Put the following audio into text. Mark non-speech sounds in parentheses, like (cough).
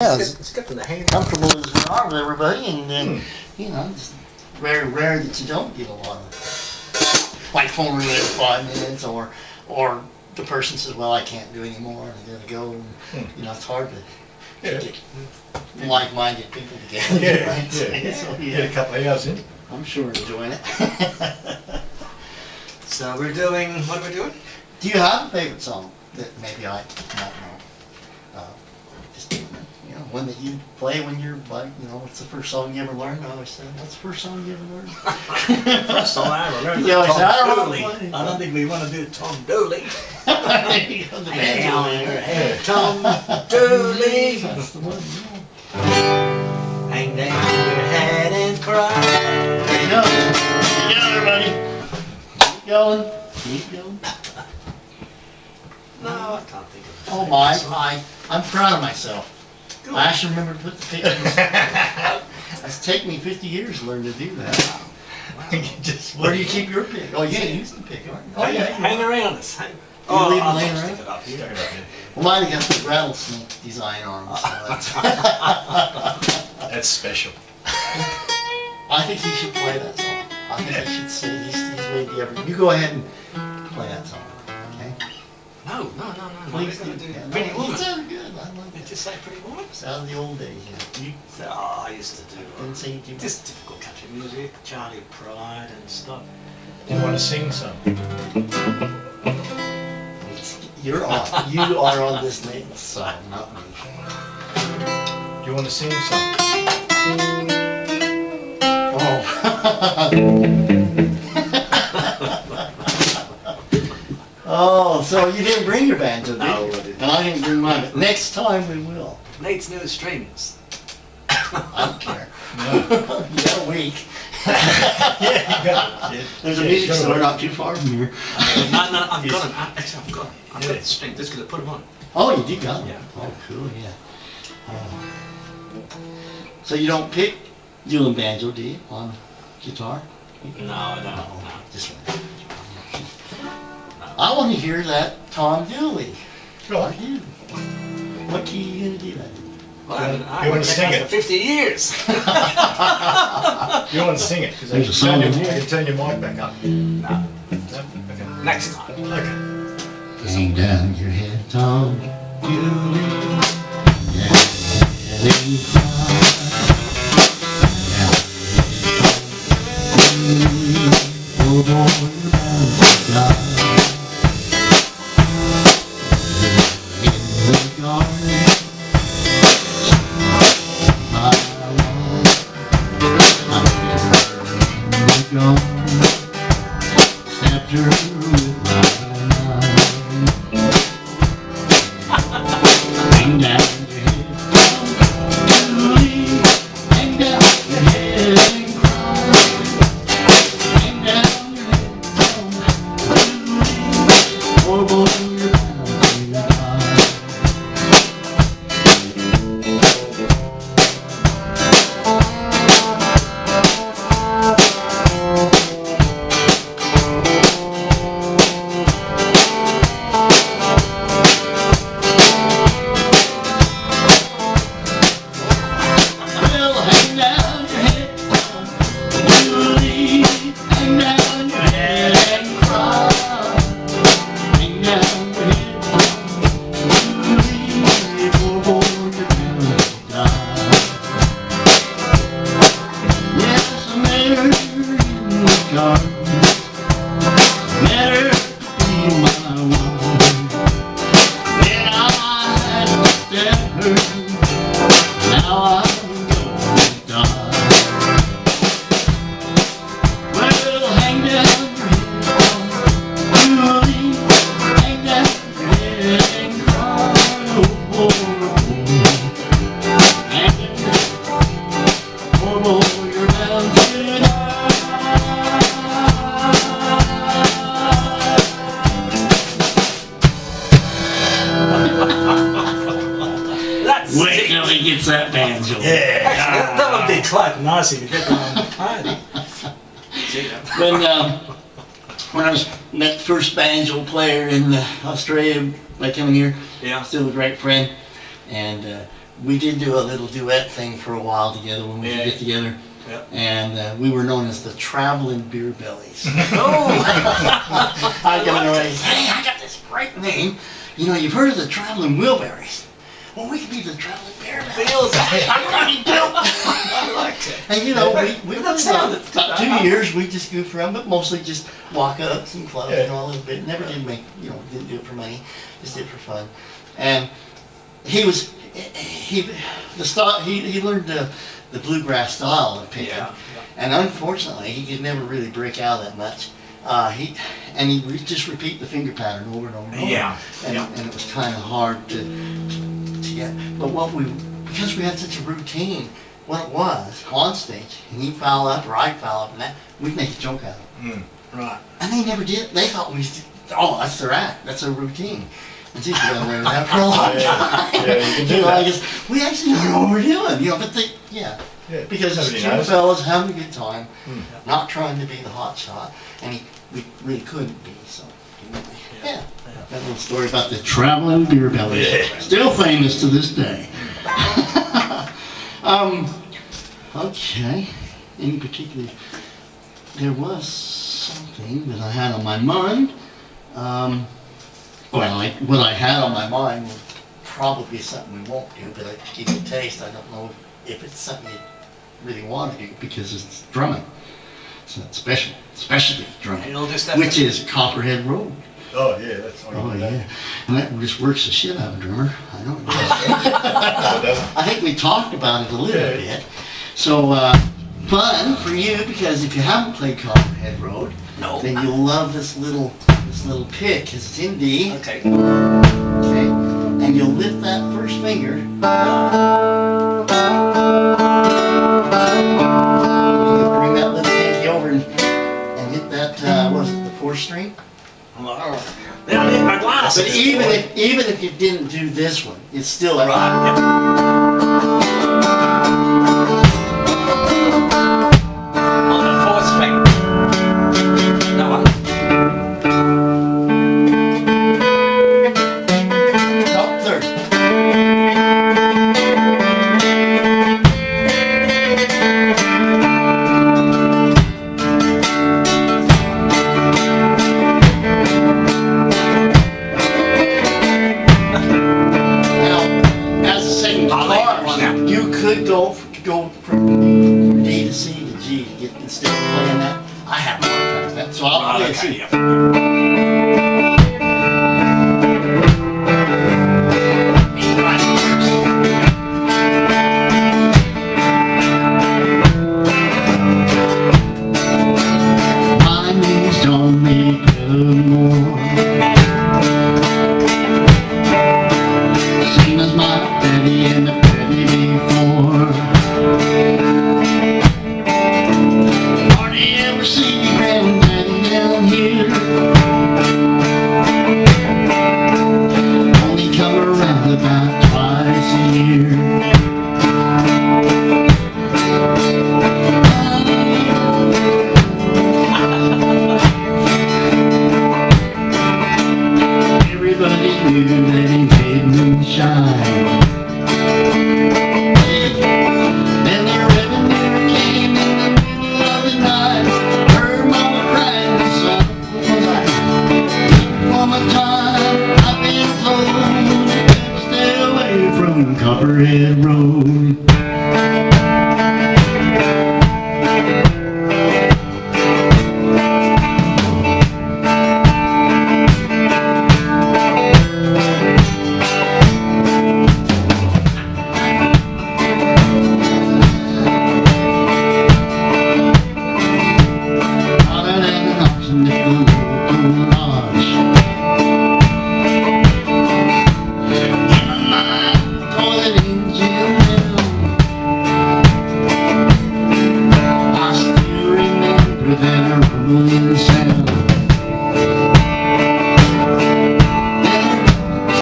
Yeah, It's, as it's good the hand. comfortable as we are with everybody, and then, hmm. you know, it's very rare that you don't get a lot of, like phone related five minutes, or, or the person says, well, I can't do anymore, and I gotta go, and, hmm. you know, it's hard to Yeah. get like-minded people together, Yeah, right? yeah. So, Get a yeah, couple of hours in. I'm sure we're enjoying it. (laughs) So we're doing, what are we doing? Do you have a favorite song that maybe I don't know? Uh, Just, you know, one that you play when you're like, you know, what's the first song you ever learned? I always say, what's the first song you ever learned? (laughs) First song I remember, Yeah, (laughs) I Tom said, I don't Dooley. play. I don't think we want to do Tom Dooley. There you go, the banjo Down man. Tom Dooley. That's the one, yeah. Hang down your head and cry. There you go. There you go, everybody. Keep going, keep going. No, I can't think of it. Oh my, I, I'm proud of myself. Good. I actually remember to put the pictures. It's taken me fifty years to learn to do that. (laughs) You just Where do you keep your pick? Oh, you use the pick, aren't you? Oh, yeah. hang around us. Hang. You leave oh, 'em I'll laying just around? stick it up here. Stuck it up Well, mine got the rattlesnake design arms. so that's- (laughs) (laughs) That's special. I think he should play that song. I think he should say he's, he's maybe ever. You go ahead and play that song, okay? No, no, no, no. no. Please We're do. gonna do Yeah, no, Pretty you Woman. Sound good. I like Did that. you say Pretty Woman? Sound of the old days. Yeah. You Oh, I used to do didn't say you do. just typical country music, Charley Pride and stuff. Do you want to sing some? You're on. You are on this Nathan's song, not me. Do you want to sing some? Oh. (laughs) oh, so you didn't bring your banjo, did No, you? I didn't. And I didn't bring mine. But next time we will. Nate's new strings. I don't care. (laughs) No. (laughs) you got (laughs) a week. yeah, you got it. There's a Yeah, music store not too far from here. no, no, I've Yes. got them. Actually, I've got them. I've got Yeah. the string. Just gonna put them on. Oh, you did got them? Yeah. Oh, cool, yeah. Oh. So you don't pick dueling banjo, do you, on guitar? No, I don't. No, No. just I want to hear that Tom Dooley. Go on. you? What key are you gonna do that? in? Well, I I You wanna sing it? For 50 years. You want to sing it? Because I can turn your, I can turn your mic back up. no. No? Okay. Next time. Okay. Hang down your head, Tom Dooley. Yeah, let him cry. Yeah. Quite nice if you get them on the party. When um, when I was met the first banjo player in uh, Australia, like coming here, Yeah. still a great friend, and uh, we did do a little duet thing for a while together when we Yeah. would get together. Yeah. And uh, we were known as the Traveling Beer Bellies. (laughs) Oh, (laughs) I got away. Hey, I got this great name. You know, you've heard of the Traveling Wilburys. Well, we could be the Traveling Beer Bellies. (laughs) feels. I really do. I liked it. And you know, we, we That were sounded about, about two years, we just goofed around, but mostly just walk ups and clubs Yeah. and all a little bit. Never did make, you know, didn't do it for money, just did it for fun. And he was, he, the style, he, he learned the, the bluegrass style of picking. Yeah. And unfortunately, he could never really break out that much. Uh, he, and he would just repeat the finger pattern over and over and over. Yeah, And, yeah. and it was kind of hard to, to get. But what we, because we had such a routine, what it was on stage, and he'd foul up or I'd foul up, and that we'd make a joke out of it. Right. And they never did. They thought we, oh, that's their act, that's their routine. And she's been away with that for a long (laughs) Yeah, time. yeah, you can do know, that. I guess we actually don't know what we're doing, you know. But they, yeah, Yeah, because it's nobody two knows. fellas having a good time, Hmm. not trying to be the hot shot, and he, we really couldn't be. So, anyway, yeah. That little story about the traveling beer belly. Yeah. still famous to this day. (laughs) um, okay. Any particular? There was something that I had on my mind. Um, well, I, what I had on my mind was probably something we won't do, but I give you a taste. I don't know if it's something you really want to do because it's drumming. It's not special, specialty drumming, which is Copperhead Road. Oh, yeah, that's all Oh yeah, and that just works the shit out of a drummer. I know. it does. (laughs) It doesn't? I think we talked about it a little Yeah. bit. So uh, fun for you because if you haven't played Copperhead Road, No. then you'll love this little this little pick because it's in D. Okay. Okay, and you'll lift that first finger. But even if even if you didn't do this one, it's still a Right. Play twice